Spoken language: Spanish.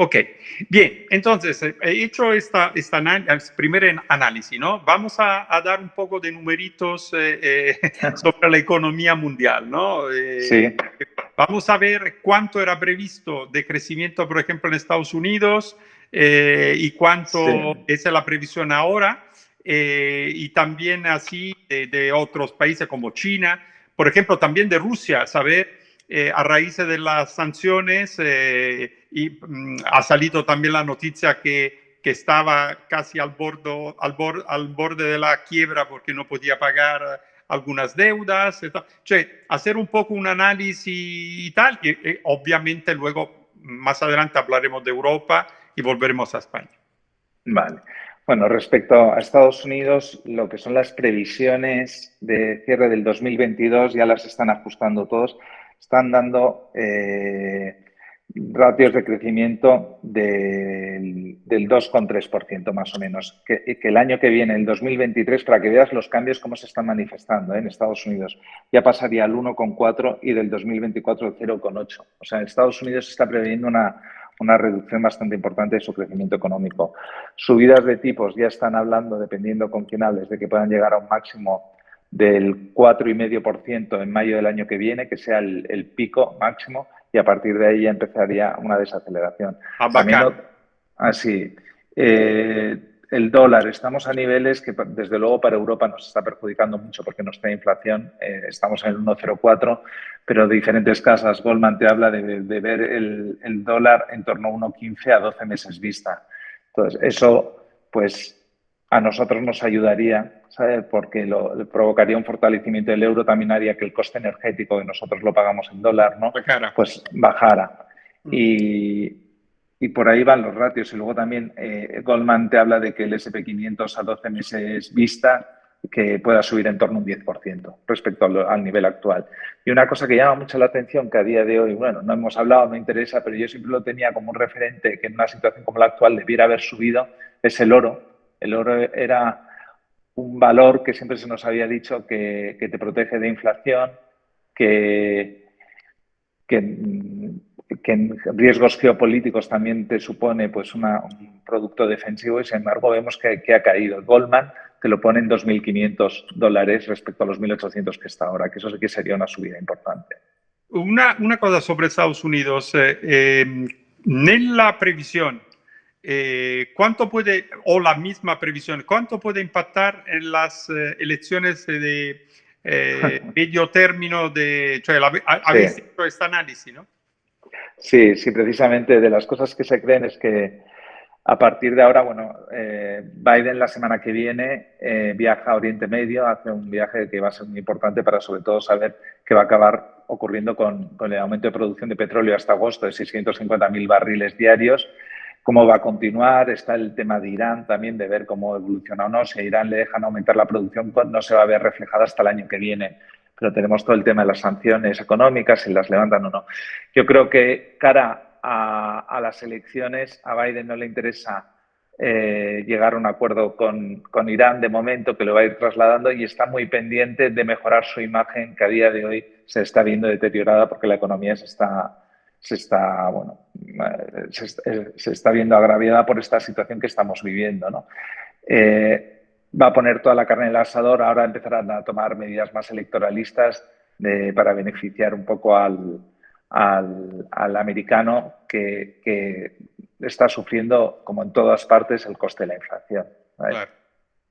Ok, bien, entonces, eh, he hecho esta, esta primer análisis, ¿no? Vamos a, dar un poco de numeritos eh, eh, sobre la economía mundial, ¿no? sí. Vamos a ver cuánto era previsto de crecimiento, por ejemplo, en Estados Unidos y cuánto es la previsión ahora, y también así de, de otros países como China, por ejemplo, también de Rusia, saber eh, a raíz de las sanciones eh, y mm, ha salido también la noticia que, que estaba casi al, bordo, al, al, borde de la quiebra porque no podía pagar algunas deudas, cioè, hacer un poco un análisis y tal, y, y obviamente luego más adelante hablaremos de Europa y volveremos a España. Vale. Bueno, respecto a Estados Unidos, lo que son las previsiones de cierre del 2022 ya las están ajustando todos están dando eh, ratios de crecimiento del, del 2,3% más o menos. Que, el año que viene, el 2023, para que veas los cambios cómo se están manifestando ¿eh? en Estados Unidos, ya pasaría al 1,4 y del 2024 al 0,8. O sea, en Estados Unidos está previendo una, una reducción bastante importante de su crecimiento económico. Subidas de tipos ya están hablando, dependiendo con quién hables, de que puedan llegar a un máximo del 4,5% en mayo del año que viene, que sea el, pico máximo, y a partir de ahí ya empezaría una desaceleración. Ah, así, eh, el dólar, estamos a niveles que desde luego para Europa nos está perjudicando mucho porque no está inflación, eh, estamos en el 1,04, pero diferentes casas, Goldman te habla de, ver el, el, dólar en torno a 1,15 a 12 meses vista. Entonces, eso pues a nosotros nos ayudaría, ¿sabes? porque lo, provocaría un fortalecimiento del euro, también haría que el coste energético que nosotros lo pagamos en dólar, ¿no? Pues bajara. Mm. Y, y, por ahí van los ratios. Y luego también eh, Goldman te habla de que el SP500 a 12 meses vista que pueda subir en torno a un 10% respecto al, al, nivel actual. Y una cosa que llama mucho la atención, que a día de hoy, bueno, no hemos hablado, no interesa, pero yo siempre lo tenía como un referente que en una situación como la actual debiera haber subido, es el oro, el oro era un valor que siempre se nos había dicho que, te protege de inflación, que, en riesgos geopolíticos también te supone pues un producto defensivo y sin embargo vemos que, ha caído. Goldman te lo pone en 2.500 dólares respecto a los 1.800 que está ahora, que eso sí que sería una subida importante. Una, cosa sobre Estados Unidos. Eh, eh, la previsión eh, ¿cuánto puede, o la misma previsión, cuánto puede impactar en las eh, elecciones de eh, medio término de, habéis sí. hecho este análisis, ¿no? Sí, sí, precisamente de las cosas que se creen es que a partir de ahora, bueno, Biden la semana que viene viaja a Oriente Medio, hace un viaje que va a ser muy importante para sobre todo saber qué va a acabar ocurriendo con, con el aumento de producción de petróleo hasta agosto de 650.000 barriles diarios cómo va a continuar. Está el tema de Irán también, de ver cómo evoluciona o no. Si a Irán le dejan aumentar la producción, pues no se va a ver reflejada hasta el año que viene. Pero tenemos todo el tema de las sanciones económicas, si las levantan o no. Yo creo que cara a, las elecciones, a Biden no le interesa eh, llegar a un acuerdo con, con, Irán de momento, que lo va a ir trasladando y está muy pendiente de mejorar su imagen, que a día de hoy se está viendo deteriorada porque la economía se está, se está, bueno, eh, se, está viendo agraviada por esta situación que estamos viviendo. ¿no? Eh, va a poner toda la carne en el asador, ahora empezarán a tomar medidas más electoralistas para beneficiar un poco al, al, americano que, que, está sufriendo, como en todas partes, el coste de la inflación.